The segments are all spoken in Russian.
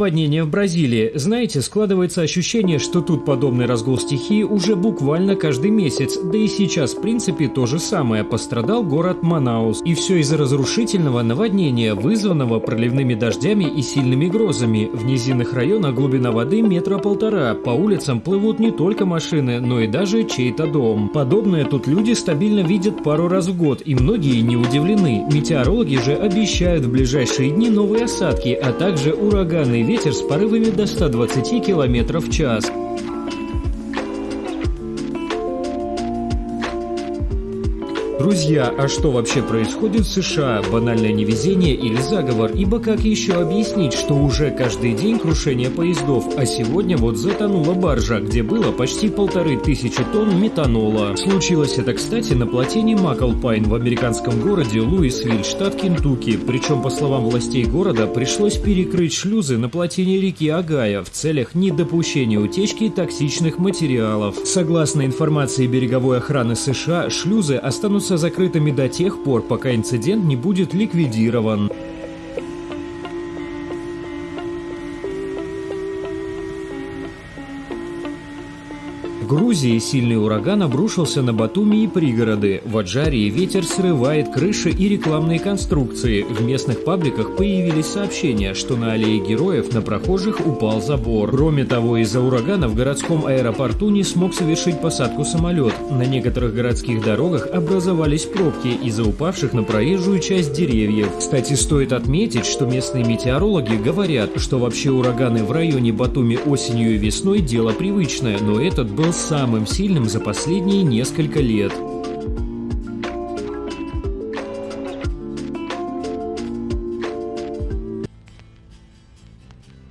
Падение в Бразилии. Знаете, складывается ощущение, что тут подобный разгул стихии уже буквально каждый месяц. Да и сейчас, в принципе, то же самое. Пострадал город Манаус. И все из-за разрушительного наводнения, вызванного проливными дождями и сильными грозами. В низинных районах глубина воды метра полтора. По улицам плывут не только машины, но и даже чей-то дом. Подобное тут люди стабильно видят пару раз в год, и многие не удивлены. Метеорологи же обещают в ближайшие дни новые осадки, а также ураганные ветер с порывами до 120 км в час. Друзья, а что вообще происходит в США? Банальное невезение или заговор? Ибо как еще объяснить, что уже каждый день крушение поездов, а сегодня вот затонула баржа, где было почти полторы тысячи тонн метанола. Случилось это, кстати, на плотине Маклпайн в американском городе Луисвиль, штат Кентукки. Причем, по словам властей города, пришлось перекрыть шлюзы на плотине реки Агая в целях недопущения утечки токсичных материалов. Согласно информации береговой охраны США, шлюзы останутся останутся закрытыми до тех пор, пока инцидент не будет ликвидирован. Грузии сильный ураган обрушился на Батуми и пригороды. В Аджарии ветер срывает крыши и рекламные конструкции. В местных пабликах появились сообщения, что на аллее героев на прохожих упал забор. Кроме того, из-за урагана в городском аэропорту не смог совершить посадку самолет. На некоторых городских дорогах образовались пробки из-за упавших на проезжую часть деревьев. Кстати, стоит отметить, что местные метеорологи говорят, что вообще ураганы в районе Батуми осенью и весной дело привычное, но этот был самым сильным за последние несколько лет.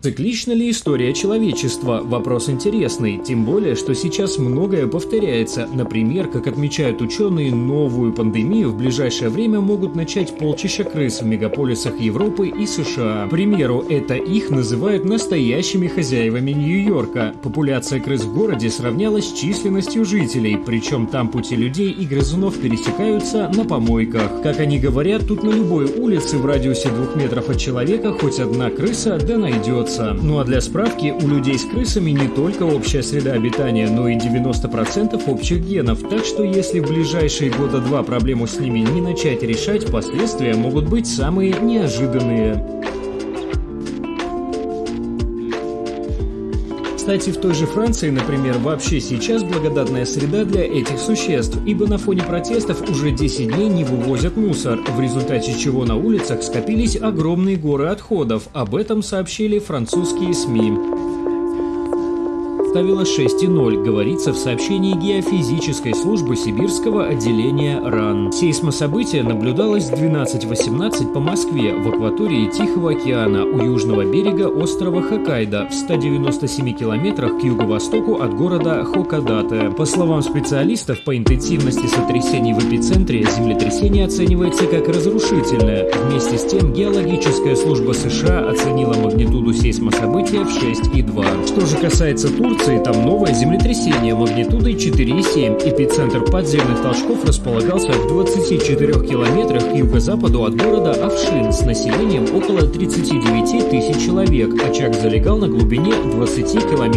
Циклична ли история человечества? Вопрос интересный, тем более, что сейчас многое повторяется. Например, как отмечают ученые, новую пандемию в ближайшее время могут начать полчища крыс в мегаполисах Европы и США. К примеру, это их называют настоящими хозяевами Нью-Йорка. Популяция крыс в городе сравнялась с численностью жителей, причем там пути людей и грызунов пересекаются на помойках. Как они говорят, тут на любой улице в радиусе двух метров от человека хоть одна крыса да найдется найдется. Ну а для справки, у людей с крысами не только общая среда обитания, но и 90% общих генов, так что если в ближайшие года два проблему с ними не начать решать, последствия могут быть самые неожиданные. Кстати, в той же Франции, например, вообще сейчас благодатная среда для этих существ, ибо на фоне протестов уже 10 дней не вывозят мусор, в результате чего на улицах скопились огромные горы отходов. Об этом сообщили французские СМИ составила 6,0, говорится в сообщении геофизической службы Сибирского отделения РАН. Сейсмособытие наблюдалось в 12.18 по Москве в акватории Тихого океана у южного берега острова Хоккайдо в 197 километрах к юго-востоку от города Хоккадате. По словам специалистов, по интенсивности сотрясений в эпицентре землетрясение оценивается как разрушительное. Вместе с тем геологическая служба США оценила магнитуду сейсмособытия в 6,2. Что же касается Турции, Турции там новое землетрясение магнитудой 4,7. Эпицентр подземных толчков располагался в 24 километрах к юго-западу от города Авшин с населением около 39 тысяч человек. Очаг залегал на глубине 20 километров.